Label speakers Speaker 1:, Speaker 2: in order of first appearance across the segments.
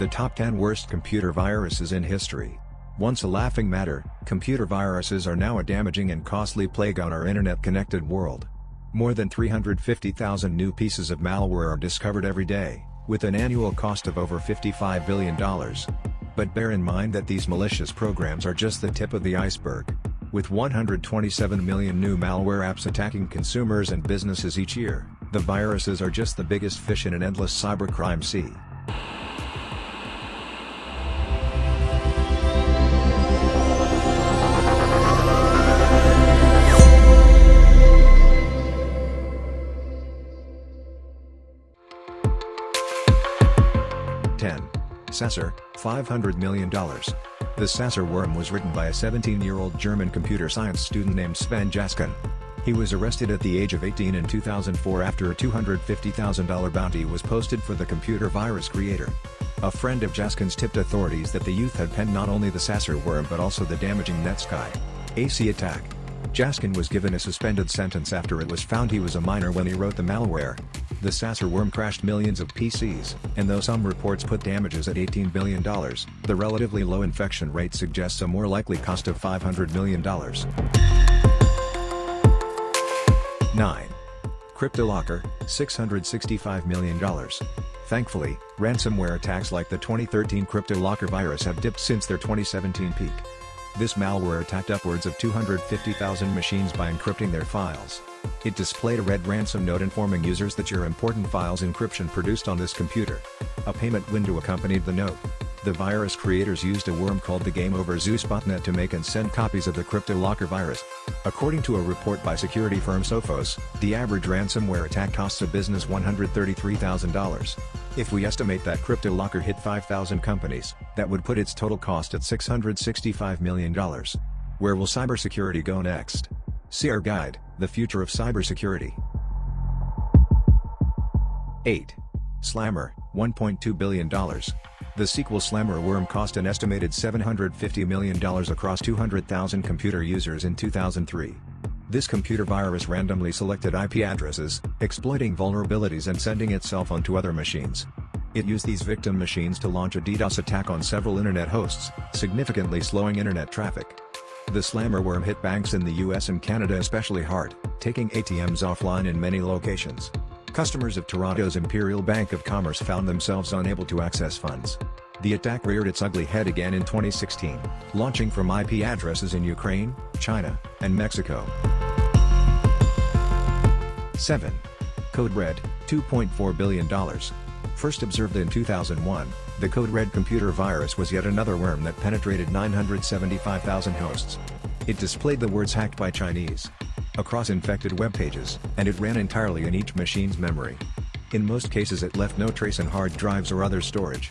Speaker 1: The top 10 worst computer viruses in history. Once a laughing matter, computer viruses are now a damaging and costly plague on our internet-connected world. More than 350,000 new pieces of malware are discovered every day, with an annual cost of over $55 billion. But bear in mind that these malicious programs are just the tip of the iceberg. With 127 million new malware apps attacking consumers and businesses each year, the viruses are just the biggest fish in an endless cybercrime sea. Sasser, $500 million. The Sasser worm was written by a 17-year-old German computer science student named Sven Jaschan. He was arrested at the age of 18 in 2004 after a $250,000 bounty was posted for the computer virus creator. A friend of Jaschan's tipped authorities that the youth had penned not only the Sasser worm but also the damaging Netsky AC attack. Jaskin was given a suspended sentence after it was found he was a minor when he wrote the malware. The Sasser worm crashed millions of PCs, and though some reports put damages at $18 billion, the relatively low infection rate suggests a more likely cost of $500 million. 9. CryptoLocker, $665 million. Thankfully, ransomware attacks like the 2013 CryptoLocker virus have dipped since their 2017 peak. This malware attacked upwards of 250,000 machines by encrypting their files. It displayed a red ransom note informing users that your important files encryption produced on this computer. A payment window accompanied the note. The virus creators used a worm called the Game Over Zeus botnet to make and send copies of the CryptoLocker virus. According to a report by security firm Sophos, the average ransomware attack costs a business $133,000. If we estimate that CryptoLocker hit 5,000 companies, that would put its total cost at $665 million. Where will cybersecurity go next? See our guide, The Future of Cybersecurity. 8. Slammer, $1.2 billion. The SQL Slammer worm cost an estimated $750 million across 200,000 computer users in 2003. This computer virus randomly selected IP addresses, exploiting vulnerabilities and sending itself onto other machines. It used these victim machines to launch a DDoS attack on several internet hosts, significantly slowing internet traffic. The slammer worm hit banks in the US and Canada especially hard, taking ATMs offline in many locations. Customers of Toronto's Imperial Bank of Commerce found themselves unable to access funds. The attack reared its ugly head again in 2016, launching from IP addresses in Ukraine, China, and Mexico. 7. Code Red, $2.4 billion. First observed in 2001, the Code Red computer virus was yet another worm that penetrated 975,000 hosts. It displayed the words hacked by Chinese across infected web pages, and it ran entirely in each machine's memory. In most cases it left no trace in hard drives or other storage.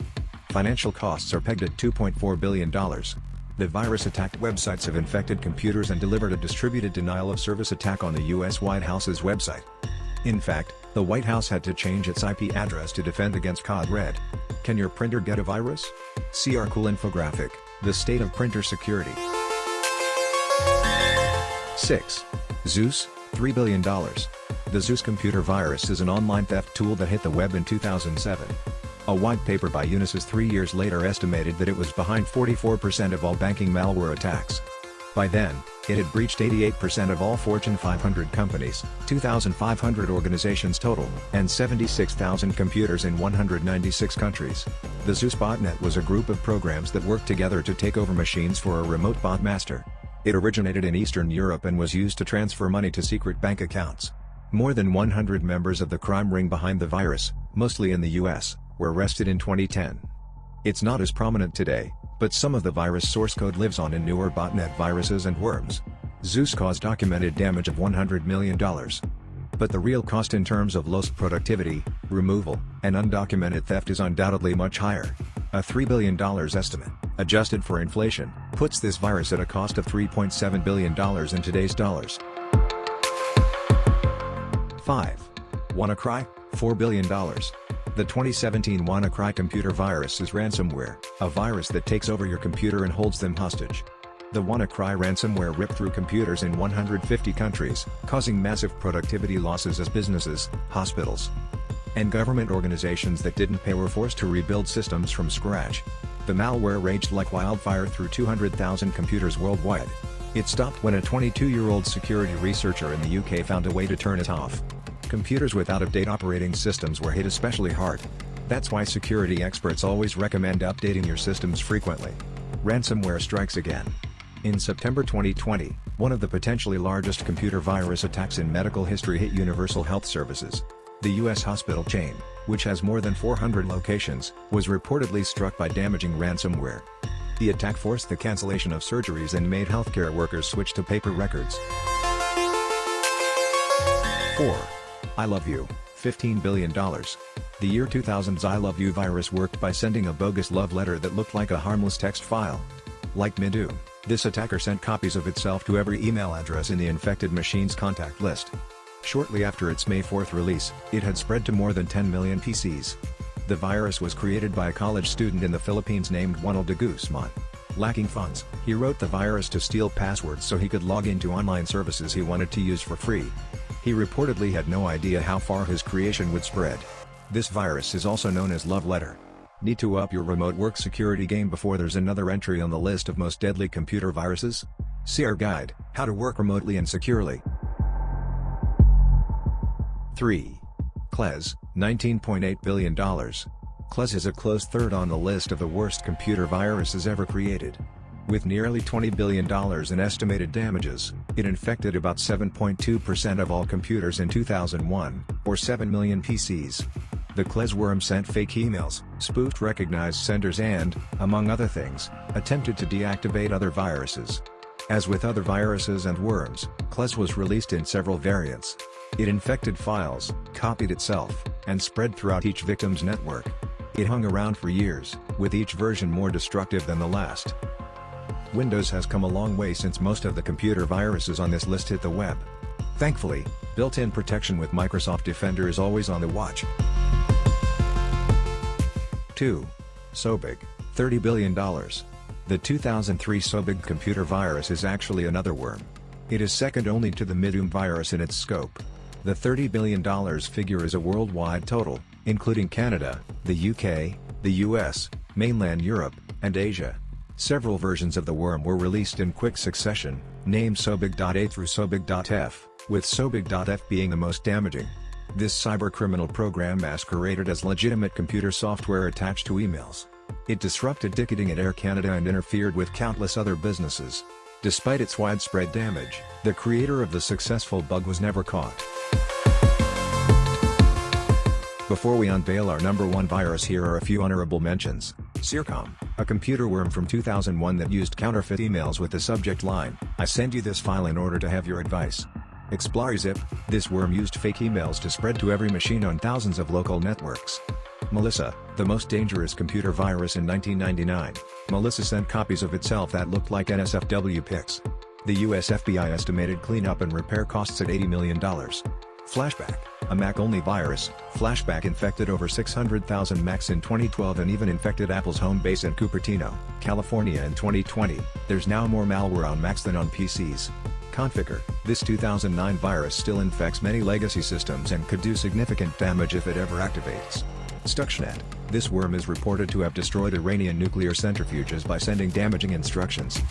Speaker 1: Financial costs are pegged at $2.4 billion. The virus attacked websites of infected computers and delivered a distributed denial-of-service attack on the U.S. White House's website. In fact, the White House had to change its IP address to defend against Code Red. Can your printer get a virus? See our cool infographic, The State of Printer Security. 6. Zeus, $3 billion. The Zeus computer virus is an online theft tool that hit the web in 2007. A white paper by Unisys three years later estimated that it was behind 44% of all banking malware attacks. By then, it had breached 88% of all Fortune 500 companies, 2,500 organizations total, and 76,000 computers in 196 countries. The Zeus botnet was a group of programs that worked together to take over machines for a remote bot master. It originated in Eastern Europe and was used to transfer money to secret bank accounts. More than 100 members of the crime ring behind the virus, mostly in the US, were arrested in 2010. It's not as prominent today, but some of the virus source code lives on in newer botnet viruses and worms. Zeus caused documented damage of $100 million. But the real cost in terms of lost productivity, removal, and undocumented theft is undoubtedly much higher. A $3 billion estimate, adjusted for inflation, puts this virus at a cost of $3.7 billion in today's dollars. 5. WannaCry, $4 billion. The 2017 WannaCry computer virus is ransomware, a virus that takes over your computer and holds them hostage. The WannaCry ransomware ripped through computers in 150 countries, causing massive productivity losses as businesses, hospitals, and government organizations that didn't pay were forced to rebuild systems from scratch. The malware raged like wildfire through 200,000 computers worldwide. It stopped when a 22-year-old security researcher in the UK found a way to turn it off. Computers with out-of-date operating systems were hit especially hard. That's why security experts always recommend updating your systems frequently. Ransomware strikes again. In September 2020, one of the potentially largest computer virus attacks in medical history hit Universal Health Services. The U.S. hospital chain, which has more than 400 locations, was reportedly struck by damaging ransomware. The attack forced the cancellation of surgeries and made healthcare workers switch to paper records. 4. I Love You, $15 billion. The year 2000's I Love You virus worked by sending a bogus love letter that looked like a harmless text file. Like Mydoom, this attacker sent copies of itself to every email address in the infected machine's contact list. Shortly after its May 4 release, it had spread to more than 10 million PCs. The virus was created by a college student in the Philippines named Onel de Guzman. Lacking funds, he wrote the virus to steal passwords so he could log into online services he wanted to use for free. He reportedly had no idea how far his creation would spread. This virus is also known as Love Letter. Need to up your remote work security game before there's another entry on the list of most deadly computer viruses? See our guide, How to Work Remotely and Securely. 3. Klez, $19.8 billion. Klez is a close third on the list of the worst computer viruses ever created. With nearly $20 billion in estimated damages, it infected about 7.2% of all computers in 2001, or 7 million PCs. The Klez worm sent fake emails, spoofed recognized senders and, among other things, attempted to deactivate other viruses. As with other viruses and worms, Klez was released in several variants. It infected files, copied itself, and spread throughout each victim's network. It hung around for years, with each version more destructive than the last. Windows has come a long way since most of the computer viruses on this list hit the web. Thankfully, built-in protection with Microsoft Defender is always on the watch. 2. Sobig, $30 billion. The 2003 Sobig computer virus is actually another worm. It is second only to the Mydoom virus in its scope. The $30 billion figure is a worldwide total, including Canada, the UK, the US, mainland Europe, and Asia. Several versions of the worm were released in quick succession, named Sobig.A through Sobig.F, with Sobig.F being the most damaging. This cybercriminal program masqueraded as legitimate computer software attached to emails. It disrupted ticketing at Air Canada and interfered with countless other businesses. Despite its widespread damage, the creator of the successful bug was never caught. Before we unveil our number one virus here are a few honorable mentions. Sircam, a computer worm from 2001 that used counterfeit emails with the subject line, I send you this file in order to have your advice. ExploreZip, this worm used fake emails to spread to every machine on thousands of local networks. Melissa, the most dangerous computer virus in 1999. Melissa sent copies of itself that looked like NSFW pics. The US FBI estimated cleanup and repair costs at $80 million. Flashback, a Mac-only virus, Flashback infected over 600,000 Macs in 2012 and even infected Apple's home base in Cupertino, California in 2020. There's now more malware on Macs than on PCs. Conficker, this 2009 virus still infects many legacy systems and could do significant damage if it ever activates. Stuxnet, this worm is reported to have destroyed Iranian nuclear centrifuges by sending damaging instructions.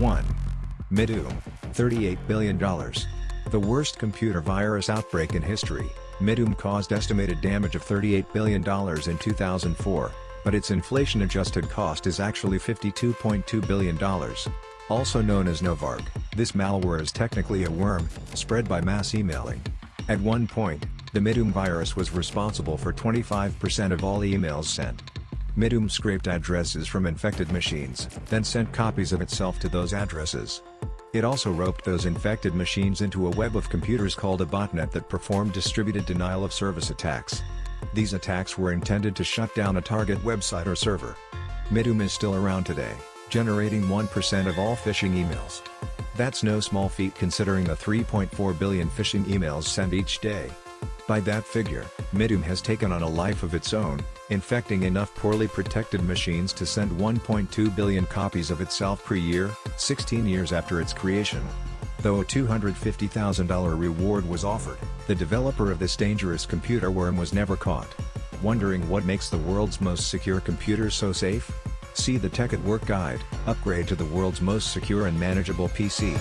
Speaker 1: One. Mydoom, $38 billion. The worst computer virus outbreak in history, Mydoom caused estimated damage of $38 billion in 2004, but its inflation-adjusted cost is actually $52.2 billion. Also known as Novarg, this malware is technically a worm, spread by mass emailing. At one point, the Mydoom virus was responsible for 25% of all emails sent. Mydoom scraped addresses from infected machines, then sent copies of itself to those addresses. It also roped those infected machines into a web of computers called a botnet that performed distributed denial of service attacks. These attacks were intended to shut down a target website or server. Mydoom is still around today, generating 1% of all phishing emails. That's no small feat considering the 3.4 billion phishing emails sent each day. By that figure, Mydoom has taken on a life of its own, infecting enough poorly protected machines to send 1.2 billion copies of itself per year, 16 years after its creation. Though a $250,000 reward was offered, the developer of this dangerous computer worm was never caught. Wondering what makes the world's most secure computers so safe? See the Tech at Work guide, upgrade to the world's most secure and manageable PC.